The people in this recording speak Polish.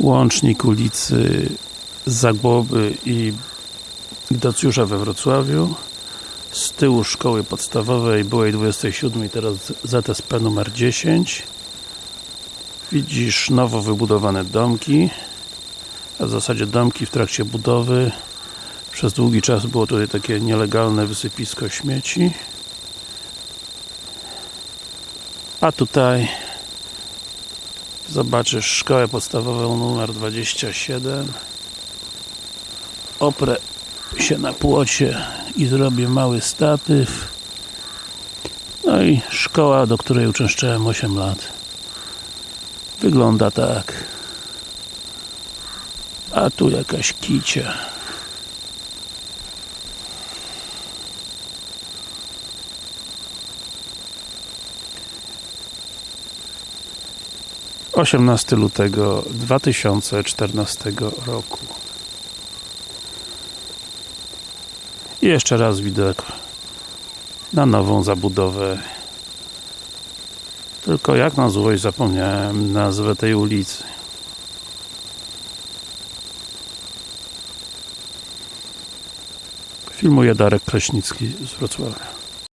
łącznik ulicy Zagłoby i Ignacjusza we Wrocławiu z tyłu szkoły podstawowej byłej 27, teraz ZSP numer 10 widzisz nowo wybudowane domki a w zasadzie domki w trakcie budowy. Przez długi czas było tutaj takie nielegalne wysypisko śmieci. A tutaj zobaczysz szkołę podstawową numer 27 oprę się na płocie i zrobię mały statyw. No i szkoła, do której uczęszczałem 8 lat. Wygląda tak. A tu jakaś kicia Osiemnasty lutego 2014 roku. I jeszcze raz widok na nową zabudowę. Tylko jak na złość zapomniałem nazwę tej ulicy. Filmuje Darek Kraśnicki z Wrocławia